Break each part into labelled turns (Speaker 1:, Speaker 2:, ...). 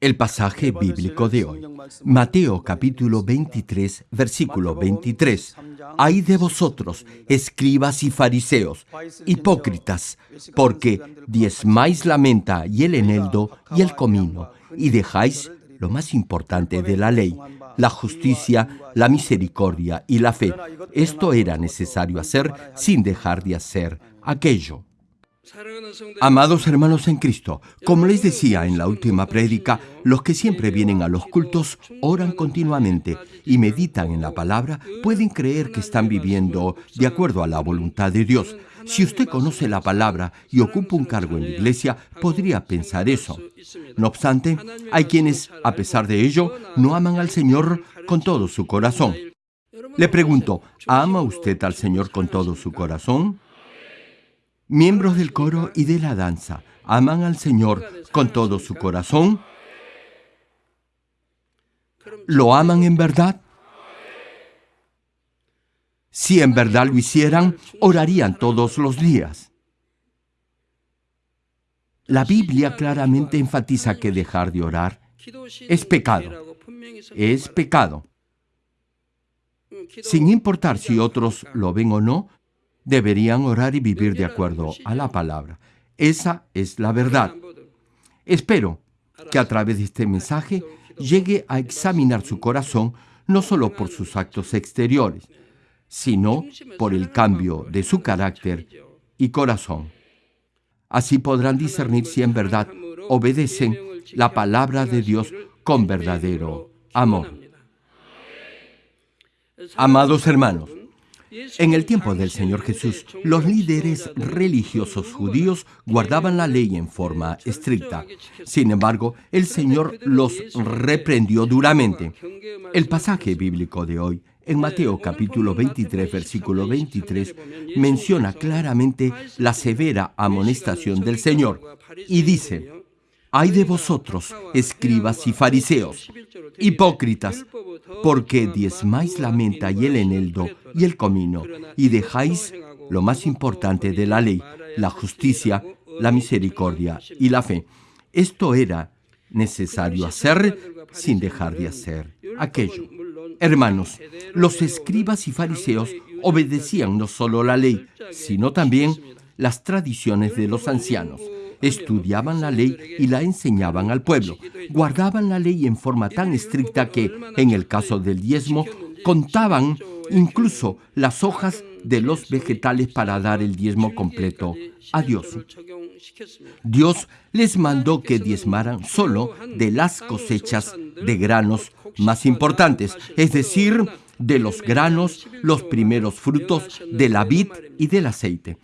Speaker 1: El pasaje bíblico de hoy, Mateo capítulo 23, versículo 23. Hay de vosotros, escribas y fariseos, hipócritas, porque diezmáis la menta y el eneldo y el comino, y dejáis lo más importante de la ley, la justicia, la misericordia y la fe. Esto era necesario hacer sin dejar de hacer aquello. Amados hermanos en Cristo, como les decía en la última prédica, los que siempre vienen a los cultos oran continuamente y meditan en la palabra pueden creer que están viviendo de acuerdo a la voluntad de Dios. Si usted conoce la palabra y ocupa un cargo en la iglesia, podría pensar eso. No obstante, hay quienes, a pesar de ello, no aman al Señor con todo su corazón. Le pregunto, ¿ama usted al Señor con todo su corazón? Miembros del coro y de la danza, aman al Señor con todo su corazón? ¿Lo aman en verdad? Si en verdad lo hicieran, orarían todos los días. La Biblia claramente enfatiza que dejar de orar es pecado. Es pecado. Sin importar si otros lo ven o no, deberían orar y vivir de acuerdo a la palabra. Esa es la verdad. Espero que a través de este mensaje llegue a examinar su corazón no solo por sus actos exteriores, sino por el cambio de su carácter y corazón. Así podrán discernir si en verdad obedecen la palabra de Dios con verdadero amor. Amados hermanos, en el tiempo del Señor Jesús, los líderes religiosos judíos guardaban la ley en forma estricta. Sin embargo, el Señor los reprendió duramente. El pasaje bíblico de hoy, en Mateo capítulo 23, versículo 23, menciona claramente la severa amonestación del Señor y dice, hay de vosotros, escribas y fariseos, hipócritas, porque diezmáis la menta y el eneldo y el comino, y dejáis lo más importante de la ley, la justicia, la misericordia y la fe. Esto era necesario hacer sin dejar de hacer aquello. Hermanos, los escribas y fariseos obedecían no solo la ley, sino también las tradiciones de los ancianos estudiaban la ley y la enseñaban al pueblo. Guardaban la ley en forma tan estricta que, en el caso del diezmo, contaban incluso las hojas de los vegetales para dar el diezmo completo a Dios. Dios les mandó que diezmaran solo de las cosechas de granos más importantes, es decir, de los granos, los primeros frutos de la vid y del aceite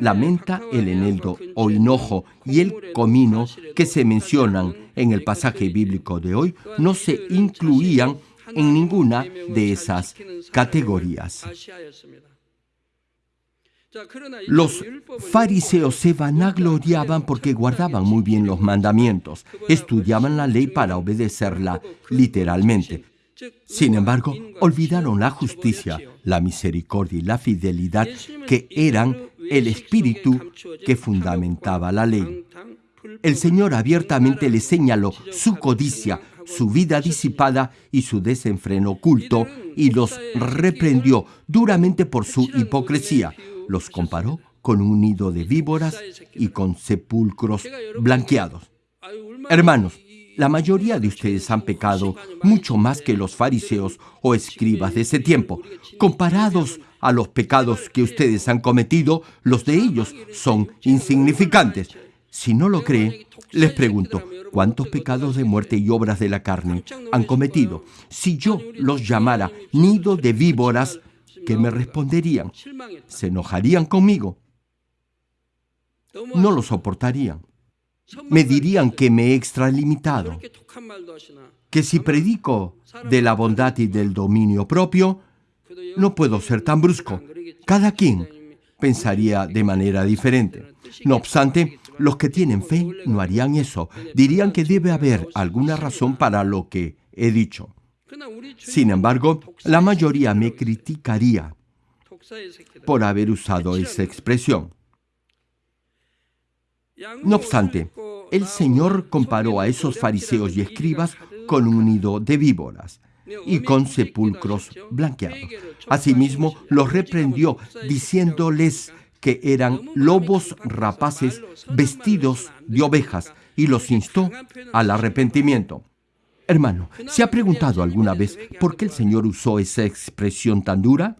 Speaker 1: la menta, el eneldo o hinojo y el comino que se mencionan en el pasaje bíblico de hoy no se incluían en ninguna de esas categorías. Los fariseos se vanagloriaban porque guardaban muy bien los mandamientos, estudiaban la ley para obedecerla literalmente. Sin embargo, olvidaron la justicia, la misericordia y la fidelidad que eran el espíritu que fundamentaba la ley. El Señor abiertamente le señaló su codicia, su vida disipada y su desenfreno oculto y los reprendió duramente por su hipocresía. Los comparó con un nido de víboras y con sepulcros blanqueados. Hermanos, la mayoría de ustedes han pecado mucho más que los fariseos o escribas de ese tiempo. Comparados a los pecados que ustedes han cometido, los de ellos son insignificantes. Si no lo cree, les pregunto, ¿cuántos pecados de muerte y obras de la carne han cometido? Si yo los llamara nido de víboras, ¿qué me responderían? ¿Se enojarían conmigo? No lo soportarían me dirían que me he extralimitado, que si predico de la bondad y del dominio propio, no puedo ser tan brusco. Cada quien pensaría de manera diferente. No obstante, los que tienen fe no harían eso. Dirían que debe haber alguna razón para lo que he dicho. Sin embargo, la mayoría me criticaría por haber usado esa expresión. No obstante, el Señor comparó a esos fariseos y escribas con un nido de víboras y con sepulcros blanqueados. Asimismo, los reprendió diciéndoles que eran lobos rapaces vestidos de ovejas y los instó al arrepentimiento. Hermano, ¿se ha preguntado alguna vez por qué el Señor usó esa expresión tan dura?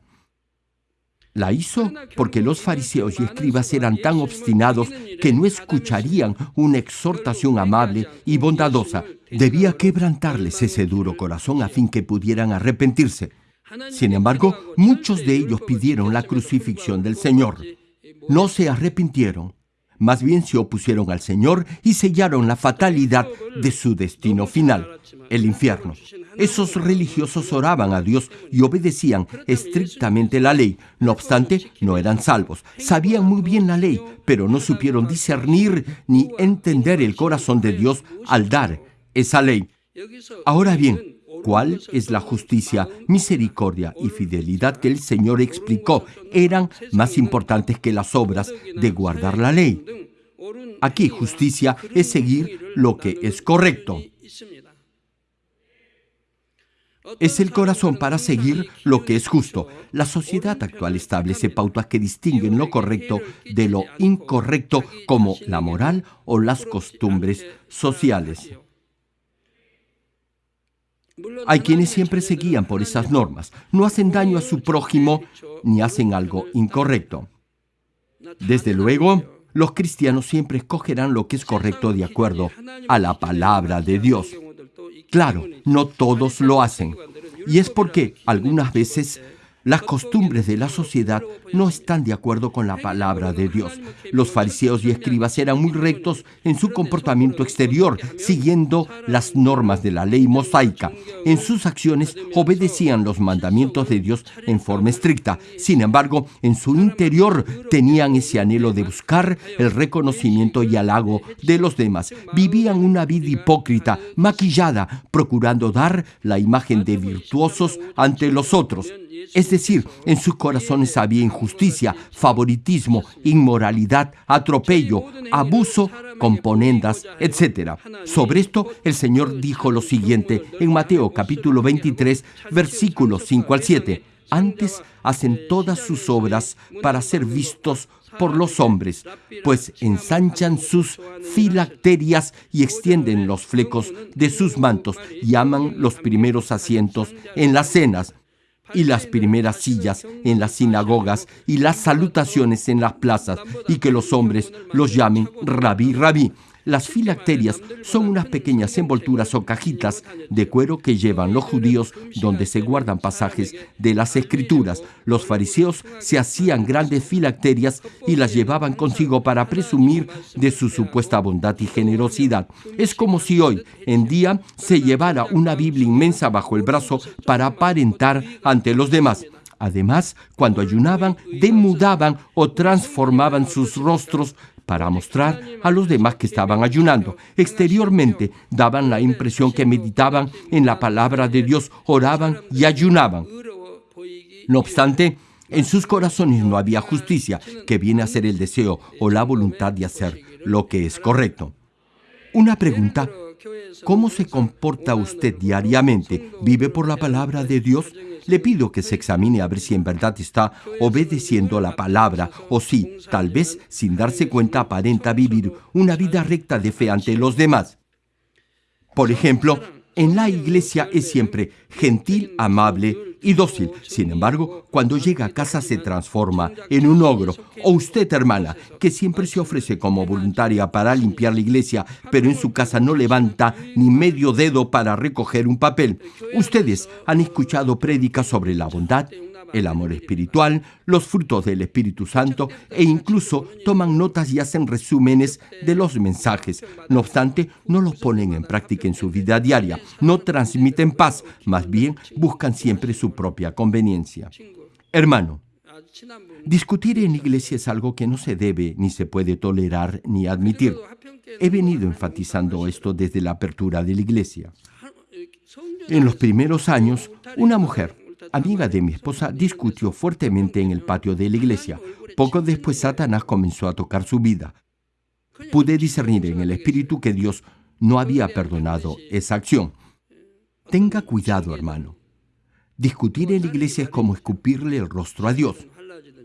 Speaker 1: La hizo porque los fariseos y escribas eran tan obstinados que no escucharían una exhortación amable y bondadosa. Debía quebrantarles ese duro corazón a fin que pudieran arrepentirse. Sin embargo, muchos de ellos pidieron la crucifixión del Señor. No se arrepintieron más bien se opusieron al Señor y sellaron la fatalidad de su destino final, el infierno. Esos religiosos oraban a Dios y obedecían estrictamente la ley. No obstante, no eran salvos. Sabían muy bien la ley, pero no supieron discernir ni entender el corazón de Dios al dar esa ley. Ahora bien, ¿Cuál es la justicia, misericordia y fidelidad que el Señor explicó eran más importantes que las obras de guardar la ley? Aquí justicia es seguir lo que es correcto. Es el corazón para seguir lo que es justo. La sociedad actual establece pautas que distinguen lo correcto de lo incorrecto como la moral o las costumbres sociales. Hay quienes siempre se guían por esas normas, no hacen daño a su prójimo ni hacen algo incorrecto. Desde luego, los cristianos siempre escogerán lo que es correcto de acuerdo a la palabra de Dios. Claro, no todos lo hacen. Y es porque algunas veces las costumbres de la sociedad no están de acuerdo con la palabra de Dios. Los fariseos y escribas eran muy rectos en su comportamiento exterior, siguiendo las normas de la ley mosaica. En sus acciones obedecían los mandamientos de Dios en forma estricta. Sin embargo, en su interior tenían ese anhelo de buscar el reconocimiento y halago de los demás. Vivían una vida hipócrita, maquillada, procurando dar la imagen de virtuosos ante los otros. Es decir, en sus corazones había injusticia, favoritismo, inmoralidad, atropello, abuso, componendas, etc. Sobre esto, el Señor dijo lo siguiente en Mateo capítulo 23, versículos 5 al 7. Antes hacen todas sus obras para ser vistos por los hombres, pues ensanchan sus filacterias y extienden los flecos de sus mantos, llaman los primeros asientos en las cenas y las primeras sillas en las sinagogas y las salutaciones en las plazas y que los hombres los llamen rabí, rabí. Las filacterias son unas pequeñas envolturas o cajitas de cuero que llevan los judíos donde se guardan pasajes de las escrituras. Los fariseos se hacían grandes filacterias y las llevaban consigo para presumir de su supuesta bondad y generosidad. Es como si hoy en día se llevara una Biblia inmensa bajo el brazo para aparentar ante los demás. Además, cuando ayunaban, demudaban o transformaban sus rostros para mostrar a los demás que estaban ayunando. Exteriormente daban la impresión que meditaban en la palabra de Dios, oraban y ayunaban. No obstante, en sus corazones no había justicia, que viene a ser el deseo o la voluntad de hacer lo que es correcto. Una pregunta, ¿cómo se comporta usted diariamente? ¿Vive por la palabra de Dios? Le pido que se examine a ver si en verdad está obedeciendo la palabra o si, tal vez sin darse cuenta, aparenta vivir una vida recta de fe ante los demás. Por ejemplo, en la iglesia es siempre gentil, amable y dócil. Sin embargo, cuando llega a casa se transforma en un ogro. O usted, hermana, que siempre se ofrece como voluntaria para limpiar la iglesia, pero en su casa no levanta ni medio dedo para recoger un papel. Ustedes han escuchado prédicas sobre la bondad, el amor espiritual, los frutos del Espíritu Santo e incluso toman notas y hacen resúmenes de los mensajes. No obstante, no los ponen en práctica en su vida diaria, no transmiten paz, más bien buscan siempre su propia conveniencia. Hermano, discutir en iglesia es algo que no se debe ni se puede tolerar ni admitir. He venido enfatizando esto desde la apertura de la iglesia. En los primeros años, una mujer amiga de mi esposa, discutió fuertemente en el patio de la iglesia. Poco después Satanás comenzó a tocar su vida. pude discernir en el Espíritu que Dios no había perdonado esa acción. Tenga cuidado, hermano. Discutir en la iglesia es como escupirle el rostro a Dios.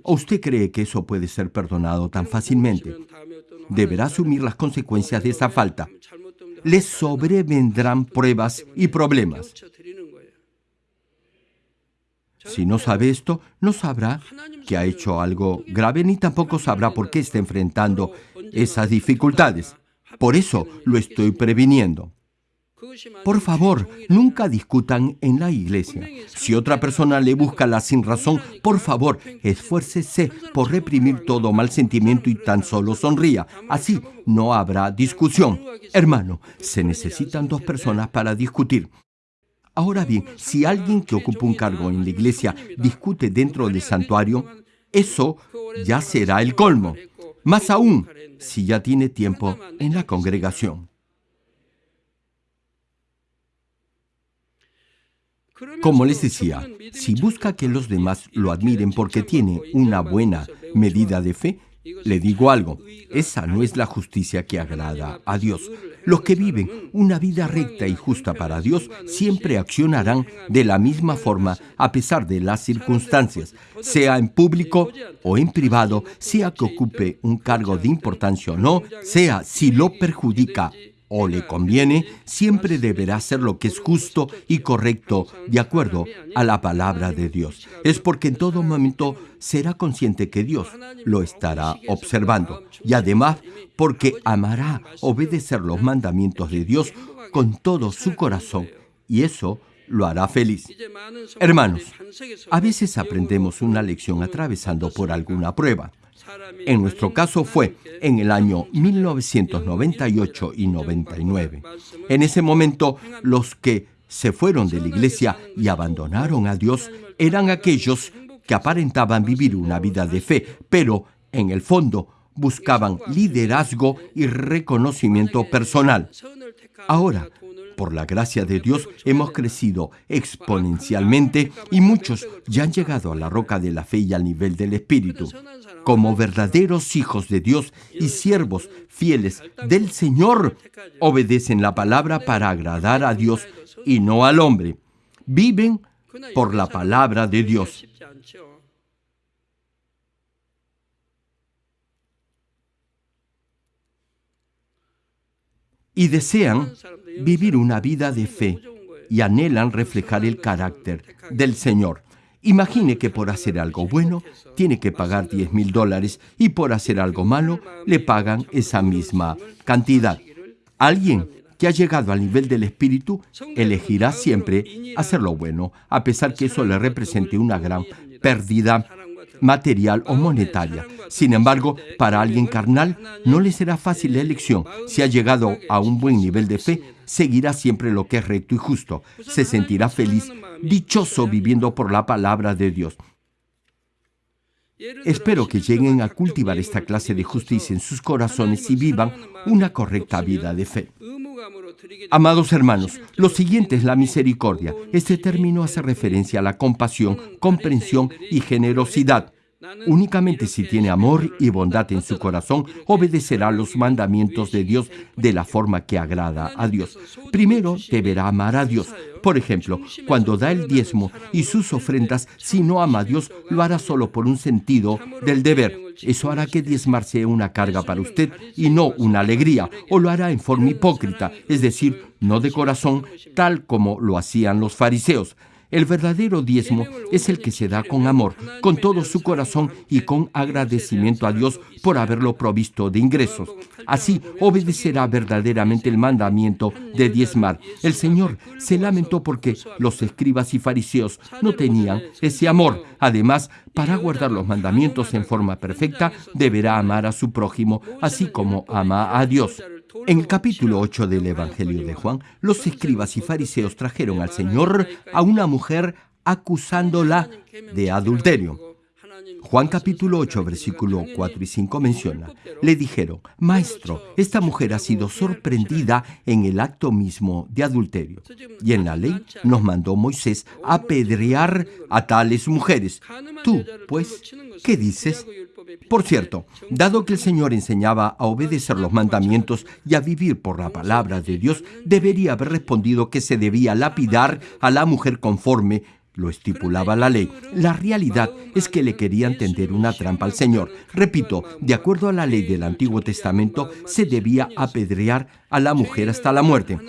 Speaker 1: ¿O usted cree que eso puede ser perdonado tan fácilmente? Deberá asumir las consecuencias de esa falta. Le sobrevendrán pruebas y problemas. Si no sabe esto, no sabrá que ha hecho algo grave ni tampoco sabrá por qué está enfrentando esas dificultades. Por eso lo estoy previniendo. Por favor, nunca discutan en la iglesia. Si otra persona le busca la sin razón, por favor, esfuércese por reprimir todo mal sentimiento y tan solo sonría. Así no habrá discusión. Hermano, se necesitan dos personas para discutir. Ahora bien, si alguien que ocupa un cargo en la iglesia discute dentro del santuario, eso ya será el colmo. Más aún, si ya tiene tiempo en la congregación. Como les decía, si busca que los demás lo admiren porque tiene una buena medida de fe, le digo algo, esa no es la justicia que agrada a Dios. Los que viven una vida recta y justa para Dios siempre accionarán de la misma forma a pesar de las circunstancias, sea en público o en privado, sea que ocupe un cargo de importancia o no, sea si lo perjudica o le conviene, siempre deberá hacer lo que es justo y correcto de acuerdo a la palabra de Dios. Es porque en todo momento será consciente que Dios lo estará observando y además porque amará obedecer los mandamientos de Dios con todo su corazón y eso lo hará feliz. Hermanos, a veces aprendemos una lección atravesando por alguna prueba. En nuestro caso fue en el año 1998 y 99. En ese momento, los que se fueron de la iglesia y abandonaron a Dios eran aquellos que aparentaban vivir una vida de fe, pero en el fondo buscaban liderazgo y reconocimiento personal. Ahora, por la gracia de Dios hemos crecido exponencialmente y muchos ya han llegado a la roca de la fe y al nivel del Espíritu. Como verdaderos hijos de Dios y siervos fieles del Señor, obedecen la palabra para agradar a Dios y no al hombre. Viven por la palabra de Dios. y desean vivir una vida de fe y anhelan reflejar el carácter del Señor. Imagine que por hacer algo bueno tiene que pagar 10 mil dólares y por hacer algo malo le pagan esa misma cantidad. Alguien que ha llegado al nivel del espíritu elegirá siempre hacer lo bueno, a pesar que eso le represente una gran pérdida material o monetaria. Sin embargo, para alguien carnal no le será fácil la elección. Si ha llegado a un buen nivel de fe, seguirá siempre lo que es recto y justo. Se sentirá feliz, dichoso viviendo por la palabra de Dios. Espero que lleguen a cultivar esta clase de justicia en sus corazones y vivan una correcta vida de fe. Amados hermanos, lo siguiente es la misericordia. Este término hace referencia a la compasión, comprensión y generosidad. Únicamente si tiene amor y bondad en su corazón, obedecerá los mandamientos de Dios de la forma que agrada a Dios. Primero deberá amar a Dios. Por ejemplo, cuando da el diezmo y sus ofrendas, si no ama a Dios, lo hará solo por un sentido del deber. Eso hará que diezmar sea una carga para usted y no una alegría, o lo hará en forma hipócrita, es decir, no de corazón, tal como lo hacían los fariseos. El verdadero diezmo es el que se da con amor, con todo su corazón y con agradecimiento a Dios por haberlo provisto de ingresos. Así obedecerá verdaderamente el mandamiento de diezmar. El Señor se lamentó porque los escribas y fariseos no tenían ese amor. Además, para guardar los mandamientos en forma perfecta, deberá amar a su prójimo, así como ama a Dios. En el capítulo 8 del Evangelio de Juan, los escribas y fariseos trajeron al Señor a una mujer acusándola de adulterio. Juan capítulo 8, versículo 4 y 5 menciona, le dijeron, Maestro, esta mujer ha sido sorprendida en el acto mismo de adulterio. Y en la ley nos mandó Moisés apedrear a tales mujeres. Tú, pues, ¿qué dices? Por cierto, dado que el Señor enseñaba a obedecer los mandamientos y a vivir por la palabra de Dios, debería haber respondido que se debía lapidar a la mujer conforme lo estipulaba la ley. La realidad es que le querían tender una trampa al Señor. Repito, de acuerdo a la ley del Antiguo Testamento, se debía apedrear a la mujer hasta la muerte.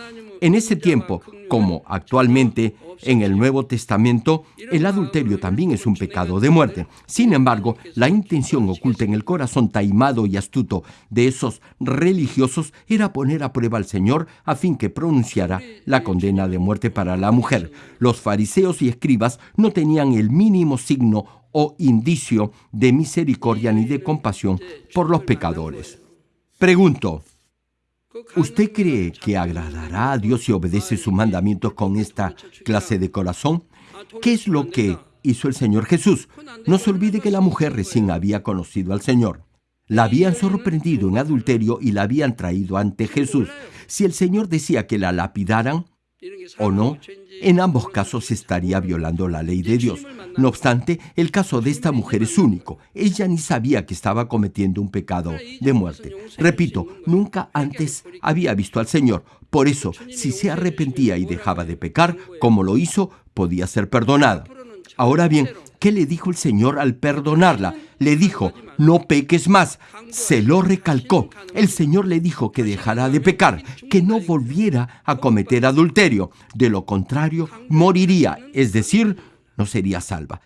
Speaker 1: En ese tiempo, como actualmente en el Nuevo Testamento, el adulterio también es un pecado de muerte. Sin embargo, la intención oculta en el corazón taimado y astuto de esos religiosos era poner a prueba al Señor a fin que pronunciara la condena de muerte para la mujer. Los fariseos y escribas no tenían el mínimo signo o indicio de misericordia ni de compasión por los pecadores. Pregunto, ¿Usted cree que agradará a Dios si obedece sus mandamientos con esta clase de corazón? ¿Qué es lo que hizo el Señor Jesús? No se olvide que la mujer recién había conocido al Señor. La habían sorprendido en adulterio y la habían traído ante Jesús. Si el Señor decía que la lapidaran o no, en ambos casos estaría violando la ley de Dios. No obstante, el caso de esta mujer es único. Ella ni sabía que estaba cometiendo un pecado de muerte. Repito, nunca antes había visto al Señor. Por eso, si se arrepentía y dejaba de pecar, como lo hizo, podía ser perdonada. Ahora bien, ¿qué le dijo el Señor al perdonarla? Le dijo, no peques más. Se lo recalcó. El Señor le dijo que dejara de pecar, que no volviera a cometer adulterio. De lo contrario, moriría, es decir, no sería salva.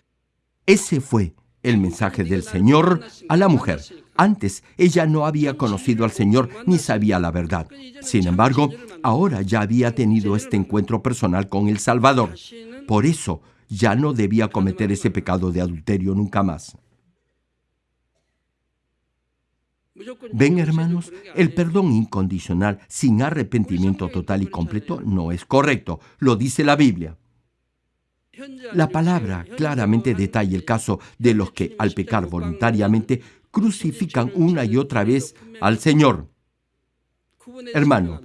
Speaker 1: Ese fue el mensaje del Señor a la mujer. Antes ella no había conocido al Señor ni sabía la verdad. Sin embargo, ahora ya había tenido este encuentro personal con el Salvador. Por eso ya no debía cometer ese pecado de adulterio nunca más. Ven hermanos, el perdón incondicional sin arrepentimiento total y completo no es correcto, lo dice la Biblia. La palabra claramente detalla el caso de los que al pecar voluntariamente crucifican una y otra vez al Señor. Hermano,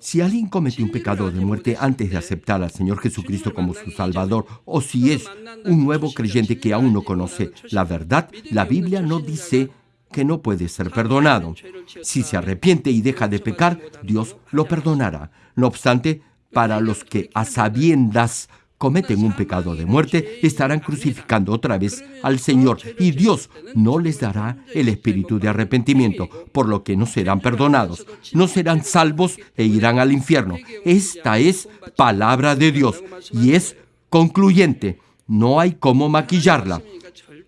Speaker 1: Si alguien comete un pecado de muerte antes de aceptar al Señor Jesucristo como su Salvador, o si es un nuevo creyente que aún no conoce la verdad, la Biblia no dice que no puede ser perdonado. Si se arrepiente y deja de pecar, Dios lo perdonará. No obstante, para los que a sabiendas cometen un pecado de muerte, estarán crucificando otra vez al Señor y Dios no les dará el espíritu de arrepentimiento, por lo que no serán perdonados, no serán salvos e irán al infierno. Esta es palabra de Dios y es concluyente, no hay cómo maquillarla.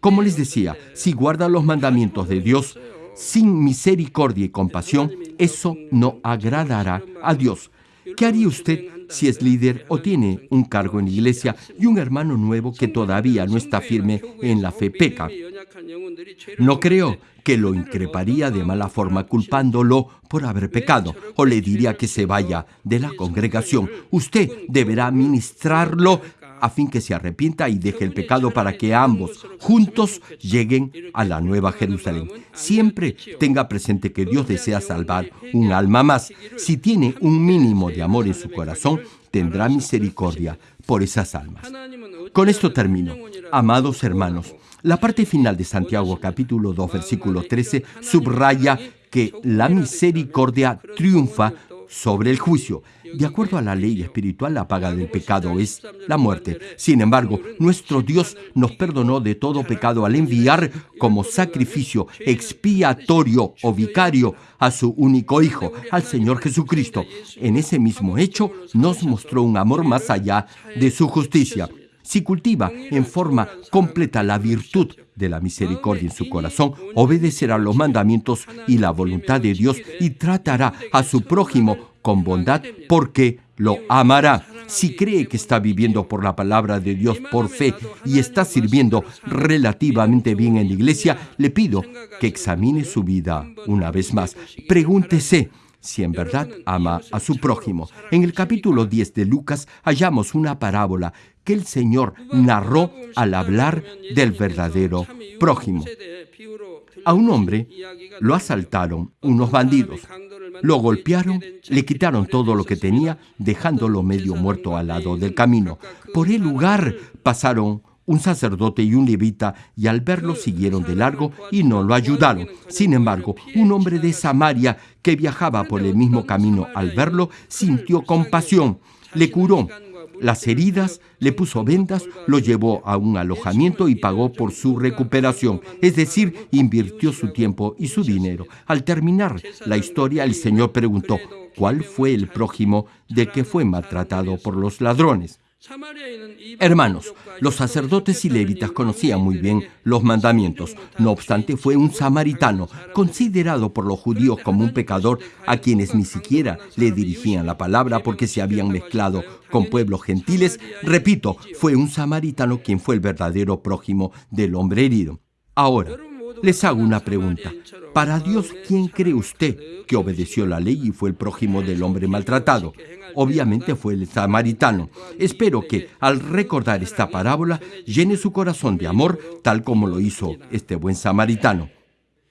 Speaker 1: Como les decía, si guardan los mandamientos de Dios sin misericordia y compasión, eso no agradará a Dios. ¿Qué haría usted si es líder o tiene un cargo en la iglesia y un hermano nuevo que todavía no está firme en la fe peca? No creo que lo increparía de mala forma culpándolo por haber pecado o le diría que se vaya de la congregación. Usted deberá ministrarlo a fin que se arrepienta y deje el pecado para que ambos juntos lleguen a la nueva Jerusalén. Siempre tenga presente que Dios desea salvar un alma más. Si tiene un mínimo de amor en su corazón, tendrá misericordia por esas almas. Con esto termino. Amados hermanos, la parte final de Santiago capítulo 2 versículo 13 subraya que la misericordia triunfa sobre el juicio. De acuerdo a la ley espiritual, la paga del pecado es la muerte. Sin embargo, nuestro Dios nos perdonó de todo pecado al enviar como sacrificio expiatorio o vicario a su único Hijo, al Señor Jesucristo. En ese mismo hecho nos mostró un amor más allá de su justicia. Si cultiva en forma completa la virtud de la misericordia en su corazón, obedecerá los mandamientos y la voluntad de Dios y tratará a su prójimo con bondad porque lo amará. Si cree que está viviendo por la palabra de Dios por fe y está sirviendo relativamente bien en la iglesia, le pido que examine su vida una vez más. Pregúntese si en verdad ama a su prójimo. En el capítulo 10 de Lucas hallamos una parábola que el Señor narró al hablar del verdadero prójimo. A un hombre lo asaltaron unos bandidos, lo golpearon, le quitaron todo lo que tenía, dejándolo medio muerto al lado del camino. Por el lugar pasaron un sacerdote y un levita, y al verlo siguieron de largo y no lo ayudaron. Sin embargo, un hombre de Samaria que viajaba por el mismo camino al verlo, sintió compasión, le curó las heridas, le puso vendas, lo llevó a un alojamiento y pagó por su recuperación, es decir, invirtió su tiempo y su dinero. Al terminar la historia, el Señor preguntó, ¿cuál fue el prójimo de que fue maltratado por los ladrones? Hermanos, los sacerdotes y levitas conocían muy bien los mandamientos. No obstante, fue un samaritano, considerado por los judíos como un pecador a quienes ni siquiera le dirigían la palabra porque se habían mezclado con pueblos gentiles. Repito, fue un samaritano quien fue el verdadero prójimo del hombre herido. Ahora, les hago una pregunta. Para Dios, ¿quién cree usted que obedeció la ley y fue el prójimo del hombre maltratado? Obviamente fue el samaritano. Espero que al recordar esta parábola llene su corazón de amor, tal como lo hizo este buen samaritano.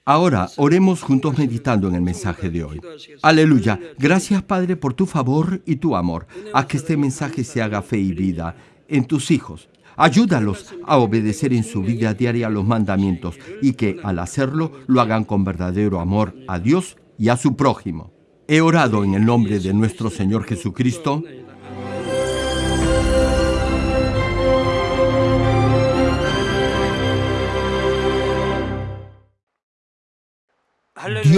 Speaker 1: Ahora oremos juntos meditando en el mensaje de hoy. Aleluya. Gracias Padre por tu favor y tu amor. A que este mensaje se haga fe y vida en tus hijos. Ayúdalos a obedecer en su vida diaria los mandamientos y que al hacerlo lo hagan con verdadero amor a Dios y a su prójimo. He orado en el nombre de nuestro Señor Jesucristo.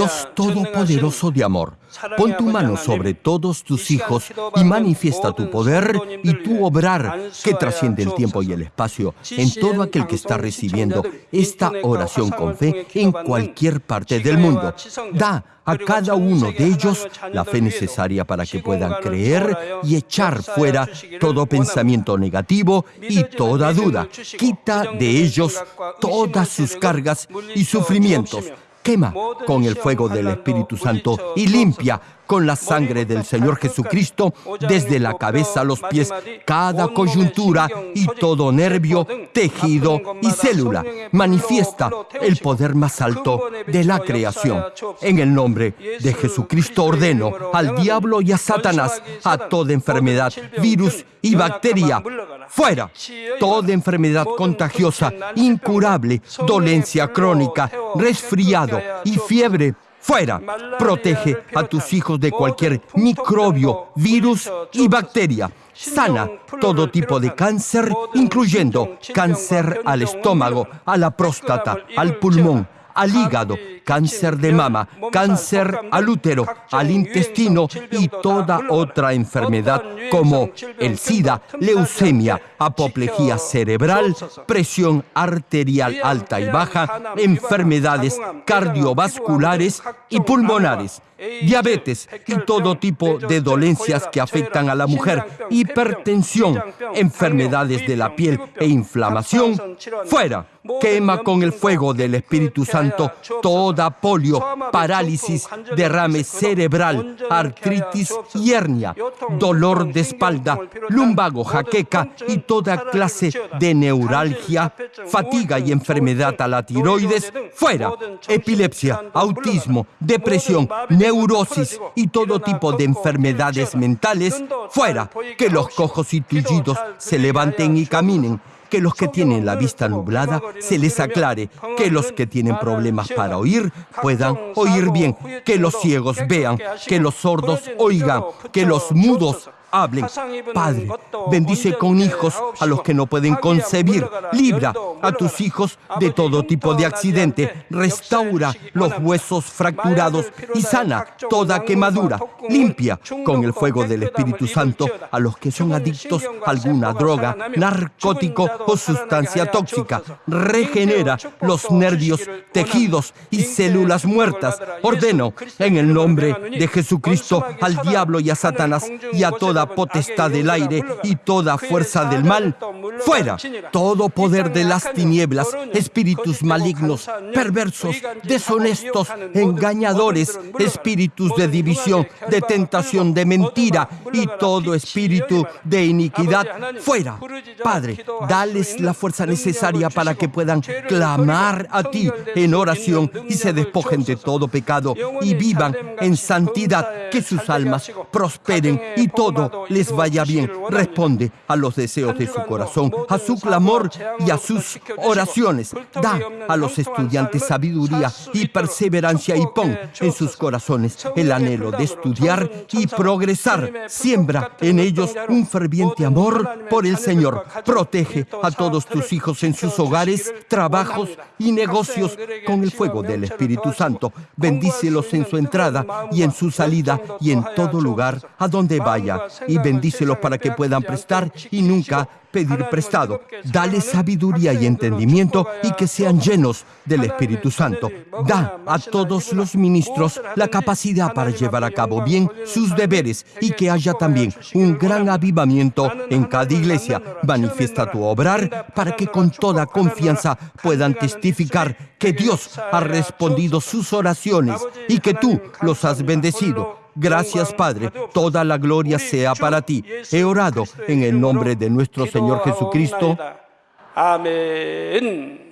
Speaker 1: Dios Todopoderoso de amor, pon tu mano sobre todos tus hijos y manifiesta tu poder y tu obrar que trasciende el tiempo y el espacio en todo aquel que está recibiendo esta oración con fe en cualquier parte del mundo. Da a cada uno de ellos la fe necesaria para que puedan creer y echar fuera todo pensamiento negativo y toda duda. Quita de ellos todas sus cargas y sufrimientos quema con el fuego del Espíritu Santo y limpia con la sangre del Señor Jesucristo desde la cabeza a los pies cada coyuntura y todo nervio, tejido y célula. Manifiesta el poder más alto de la creación. En el nombre de Jesucristo ordeno al diablo y a Satanás, a toda enfermedad, virus y bacteria, fuera. Toda enfermedad contagiosa, incurable, dolencia crónica, resfriado y fiebre Fuera. Protege a tus hijos de cualquier microbio, virus y bacteria. Sana todo tipo de cáncer, incluyendo cáncer al estómago, a la próstata, al pulmón, al hígado, cáncer de mama, cáncer al útero, al intestino y toda otra enfermedad como el SIDA, leucemia, apoplejía cerebral, presión arterial alta y baja, enfermedades cardiovasculares y pulmonares diabetes y todo tipo de dolencias que afectan a la mujer, hipertensión, enfermedades de la piel e inflamación, fuera. Quema con el fuego del Espíritu Santo toda polio, parálisis, derrame cerebral, artritis y hernia, dolor de espalda, lumbago, jaqueca y toda clase de neuralgia, fatiga y enfermedad a la tiroides, fuera. Epilepsia, autismo, depresión, neurosis y todo tipo de enfermedades mentales, fuera. Que los cojos y tullidos se levanten y caminen que los que tienen la vista nublada se les aclare, que los que tienen problemas para oír puedan oír bien, que los ciegos vean, que los sordos oigan, que los mudos hablen. Padre, bendice con hijos a los que no pueden concebir. Libra a tus hijos de todo tipo de accidente. Restaura los huesos fracturados y sana toda quemadura. Limpia con el fuego del Espíritu Santo a los que son adictos a alguna droga, narcótico o sustancia tóxica. Regenera los nervios, tejidos y células muertas. Ordeno en el nombre de Jesucristo al diablo y a Satanás y a toda potestad del aire y toda fuerza del mal, fuera todo poder de las las tinieblas, espíritus malignos, perversos, deshonestos, engañadores, espíritus de división, de tentación, de mentira y todo espíritu de iniquidad fuera. Padre, dales la fuerza necesaria para que puedan clamar a ti en oración y se despojen de todo pecado y vivan en santidad, que sus almas prosperen y todo les vaya bien. Responde a los deseos de su corazón, a su clamor y a sus oraciones. Da a los estudiantes sabiduría y perseverancia y pon en sus corazones el anhelo de estudiar y progresar. Siembra en ellos un ferviente amor por el Señor. Protege a todos tus hijos en sus hogares, trabajos y negocios con el fuego del Espíritu Santo. Bendícelos en su entrada y en su salida y en todo lugar a donde vaya. Y bendícelos para que puedan prestar y nunca pedir prestado. Dale sabiduría y entendimiento y que sean llenos del Espíritu Santo. Da a todos los ministros la capacidad para llevar a cabo bien sus deberes y que haya también un gran avivamiento en cada iglesia. Manifiesta tu obrar para que con toda confianza puedan testificar que Dios ha respondido sus oraciones y que tú los has bendecido Gracias, Padre. Toda la gloria sea para ti. He orado en el nombre de nuestro Señor Jesucristo.
Speaker 2: Amén.